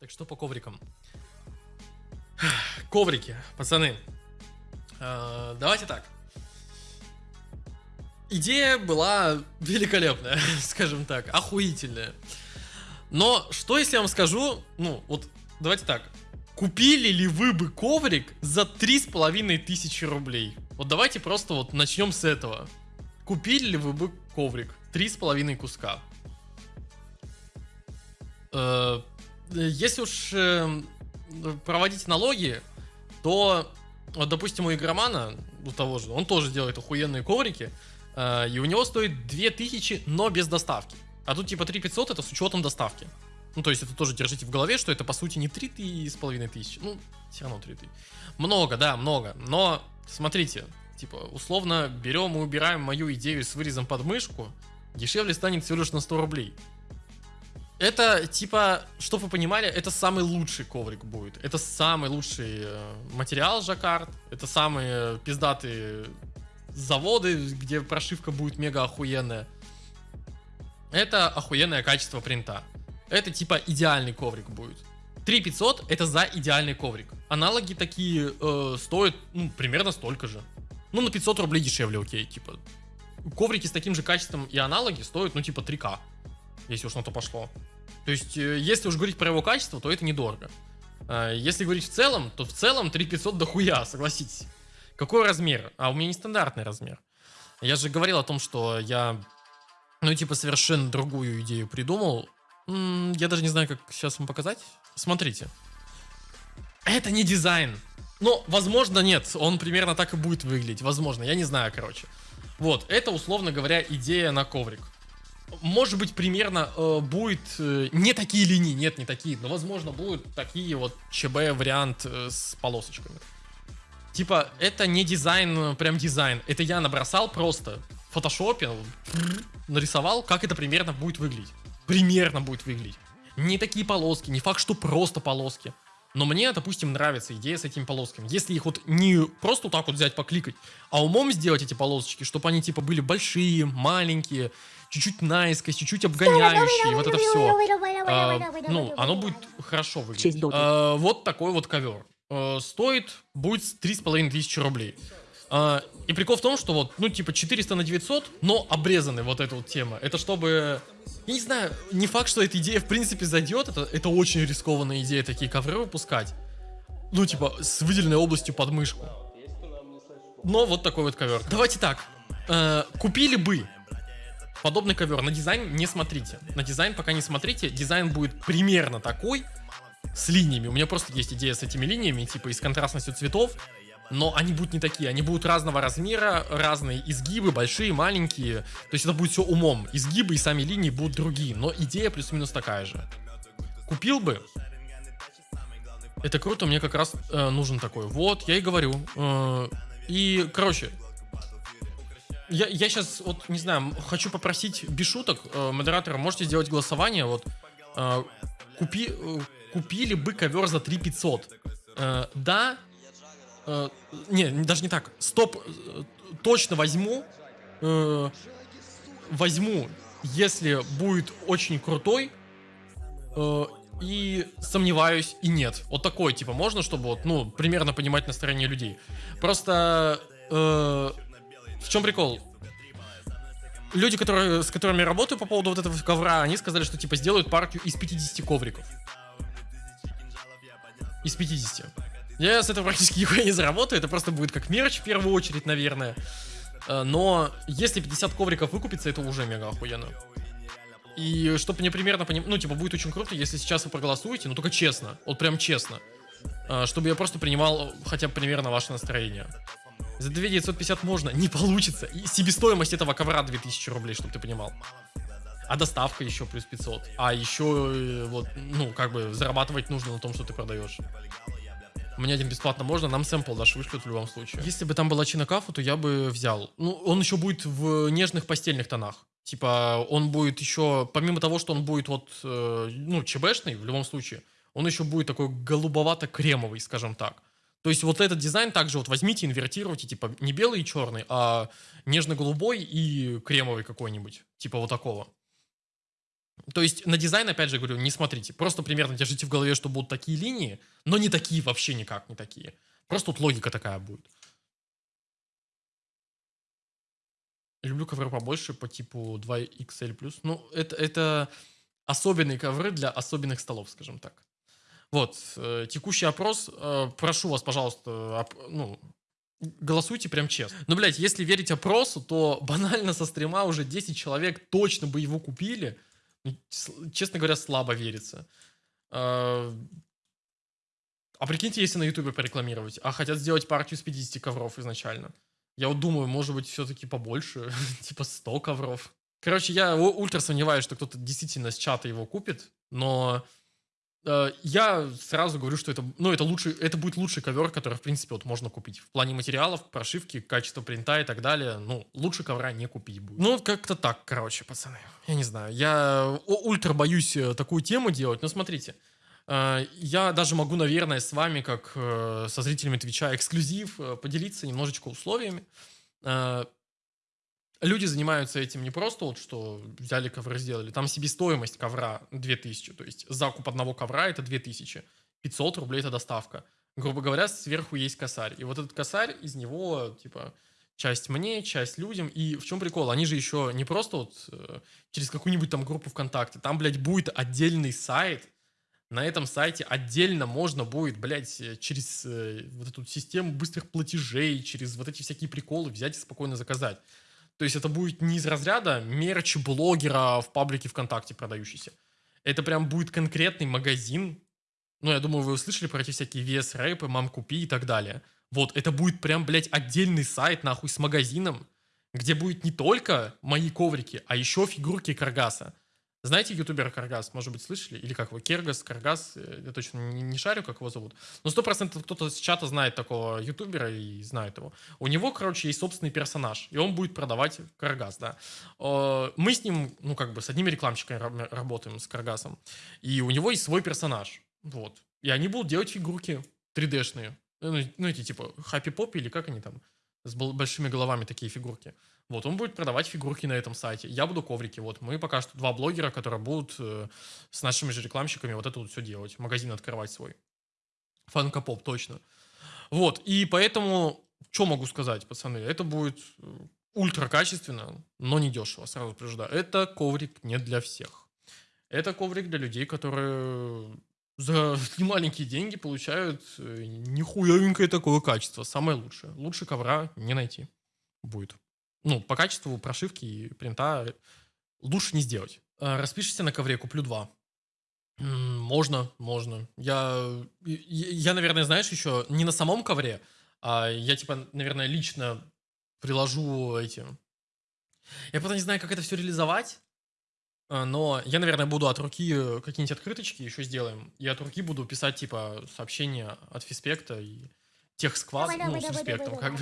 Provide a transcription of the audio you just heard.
Так что по коврикам? Коврики, пацаны. Э, давайте так. Идея была великолепная, скажем так, охуительная. Но что если я вам скажу, ну, вот давайте так. Купили ли вы бы коврик за три с половиной тысячи рублей? Вот давайте просто вот начнем с этого. Купили ли вы бы коврик? Три с половиной куска. Э, если уж э, проводить налоги, то, вот, допустим, у игромана, у того же, он тоже делает охуенные коврики, э, и у него стоит 2000, но без доставки. А тут типа 3500 это с учетом доставки. Ну, то есть это тоже держите в голове, что это по сути не 3500, ну, все равно 3000. Много, да, много. Но, смотрите, типа, условно берем и убираем мою идею с вырезом под мышку, дешевле станет всего лишь на 100 рублей. Это, типа, чтобы вы понимали, это самый лучший коврик будет. Это самый лучший э, материал жаккард. Это самые пиздатые заводы, где прошивка будет мега охуенная. Это охуенное качество принта. Это, типа, идеальный коврик будет. 3500 это за идеальный коврик. Аналоги такие э, стоят, ну, примерно столько же. Ну, на 500 рублей дешевле, окей, типа. Коврики с таким же качеством и аналоги стоят, ну, типа, 3к если уж на то пошло. То есть, э, если уж говорить про его качество, то это недорого. А, если говорить в целом, то в целом 3500 дохуя, согласитесь. Какой размер? А у меня нестандартный размер. Я же говорил о том, что я, ну, типа, совершенно другую идею придумал. Я даже не знаю, как сейчас вам показать. Смотрите. Это не дизайн. Ну, возможно, нет. Он примерно так и будет выглядеть. Возможно, я не знаю, короче. Вот, это, условно говоря, идея на коврик может быть, примерно э, будет э, не такие линии, нет, не такие, но, возможно, будут такие вот ЧБ вариант э, с полосочками. Типа, это не дизайн, э, прям дизайн, это я набросал просто в фотошопе, нарисовал, как это примерно будет выглядеть. Примерно будет выглядеть. Не такие полоски, не факт, что просто полоски. Но мне, допустим, нравится идея с этими полосками. Если их вот не просто вот так вот взять, покликать, а умом сделать эти полосочки, чтобы они типа были большие, маленькие, чуть-чуть наискось, чуть-чуть обгоняющие, вот это все. А, ну, оно будет хорошо выглядеть. А, вот такой вот ковер. А, стоит будет 3,5 тысячи рублей. А, и прикол в том, что вот, ну, типа 400 на 900, но обрезаны вот эта вот тема. Это чтобы... Я не знаю, не факт, что эта идея в принципе зайдет. Это, это очень рискованная идея, такие ковры выпускать. Ну, типа, с выделенной областью под мышку. Но вот такой вот ковер. Давайте так. Э, купили бы подобный ковер. На дизайн не смотрите. На дизайн пока не смотрите. Дизайн будет примерно такой, с линиями. У меня просто есть идея с этими линиями, типа и с контрастностью цветов. Но они будут не такие, они будут разного размера, разные изгибы, большие, маленькие. То есть это будет все умом. Изгибы и сами линии будут другие, но идея плюс-минус такая же. Купил бы. Это круто, мне как раз э, нужен такой. Вот, я и говорю. Э, и, короче, я, я сейчас, вот, не знаю, хочу попросить без шуток э, модератора, можете сделать голосование, вот, э, купи, э, купили бы ковер за 3500. Э, да, э, не, даже не так, стоп, э, точно возьму, э, возьму, если будет очень крутой, э, и сомневаюсь, и нет. Вот такой, типа, можно, чтобы вот, ну, примерно понимать настроение людей. Просто... Э, в чем прикол? Люди, которые, с которыми я работаю по поводу вот этого ковра, они сказали, что типа сделают партию из 50 ковриков. Из 50. Я с этого практически нихуя не заработаю, это просто будет как мерч в первую очередь, наверное. Э, но если 50 ковриков выкупится, это уже мега охуенно. И чтобы мне примерно поним... Ну, типа, будет очень круто, если сейчас вы проголосуете, но только честно. Вот прям честно. Э, чтобы я просто принимал хотя бы примерно ваше настроение. За 2950 можно, не получится. И себестоимость этого ковра 2000 рублей, чтобы ты понимал. А доставка еще плюс 500. А еще, э, вот, ну, как бы зарабатывать нужно на том, что ты продаешь. Мне один бесплатно можно, нам сэмпл даже вышлют в любом случае. Если бы там была чинокафу, то я бы взял. Ну, он еще будет в нежных постельных тонах. Типа, он будет еще, помимо того, что он будет вот, э, ну, ЧБшный в любом случае, он еще будет такой голубовато-кремовый, скажем так. То есть вот этот дизайн также вот возьмите, инвертируйте, типа не белый и черный, а нежно-голубой и кремовый какой-нибудь, типа вот такого. То есть на дизайн, опять же, говорю, не смотрите. Просто примерно держите в голове, что будут такие линии, но не такие вообще никак, не такие. Просто тут логика такая будет. Люблю ковры побольше по типу 2XL+. Ну, это, это особенные ковры для особенных столов, скажем так. Вот, э, текущий опрос. Э, прошу вас, пожалуйста, оп, ну, голосуйте прям честно. Ну, блядь, если верить опросу, то банально со стрима уже 10 человек точно бы его купили. Ну, честно говоря, слабо верится. Э, а прикиньте, если на ютубе порекламировать, а хотят сделать партию с 50 ковров изначально. Я вот думаю, может быть, все-таки побольше, типа 100 ковров. Короче, я ультра сомневаюсь, что кто-то действительно с чата его купит, но я сразу говорю, что это, ну, это лучший, это будет лучший ковер, который, в принципе, вот можно купить. В плане материалов, прошивки, качества принта и так далее, ну, лучше ковра не купить будет. Ну, как-то так, короче, пацаны. Я не знаю, я ультра боюсь э, такую тему делать, но смотрите, э, я даже могу, наверное, с вами, как э, со зрителями Твича, эксклюзив, э, поделиться немножечко условиями. Люди занимаются этим не просто вот, что взяли ковры, сделали. Там себестоимость ковра 2000, то есть закуп одного ковра это 2000. 500 рублей это доставка. Грубо говоря, сверху есть косарь. И вот этот косарь, из него, типа, часть мне, часть людям. И в чем прикол? Они же еще не просто вот э, через какую-нибудь там группу ВКонтакте. Там, блядь, будет отдельный сайт. На этом сайте отдельно можно будет, блядь, э, через э, вот эту систему быстрых платежей, через вот эти всякие приколы взять и спокойно заказать. То есть это будет не из разряда мерч блогера в паблике ВКонтакте продающийся. Это прям будет конкретный магазин. Ну, я думаю, вы услышали про эти всякие VS рэпы, мам купи и так далее. Вот, это будет прям, блядь, отдельный сайт, нахуй, с магазином, где будет не только мои коврики, а еще фигурки Каргаса. Знаете ютубера Каргас, может быть, слышали? Или как его? Кергас, Каргас, э, я точно не, не шарю, как его зовут. Но сто процентов кто-то с чата знает такого ютубера и знает его. У него, короче, есть собственный персонаж, и он будет продавать Каргас, да. Мы с ним, ну, как бы, с одними рекламщиками работаем, с Каргасом. И у него есть свой персонаж, вот. И они будут делать фигурки 3D-шные. Ну, ну эти, типа, Happy Pop или как они там? С большими головами такие фигурки. Вот, он будет продавать фигурки на этом сайте. Я буду коврики. Вот, мы пока что два блогера, которые будут э, с нашими же рекламщиками вот это вот все делать. Магазин открывать свой. Фанкопоп, точно. Вот, и поэтому, что могу сказать, пацаны? Это будет э, ультра качественно, но не дешево, сразу предупреждаю. Это коврик не для всех. Это коврик для людей, которые за немаленькие деньги получают э, нихуевенькое такое качество. Самое лучшее. Лучше ковра не найти будет ну, по качеству прошивки и принта лучше не сделать. А, распишите на ковре, куплю два. Можно, можно. Я, я, наверное, знаешь, еще не на самом ковре, а я, типа, наверное, лично приложу эти... Я просто не знаю, как это все реализовать, но я, наверное, буду от руки какие-нибудь открыточки еще сделаем, и от руки буду писать, типа, сообщения от Фиспекта и тех сквад, ну, с Фиспектом, как бы.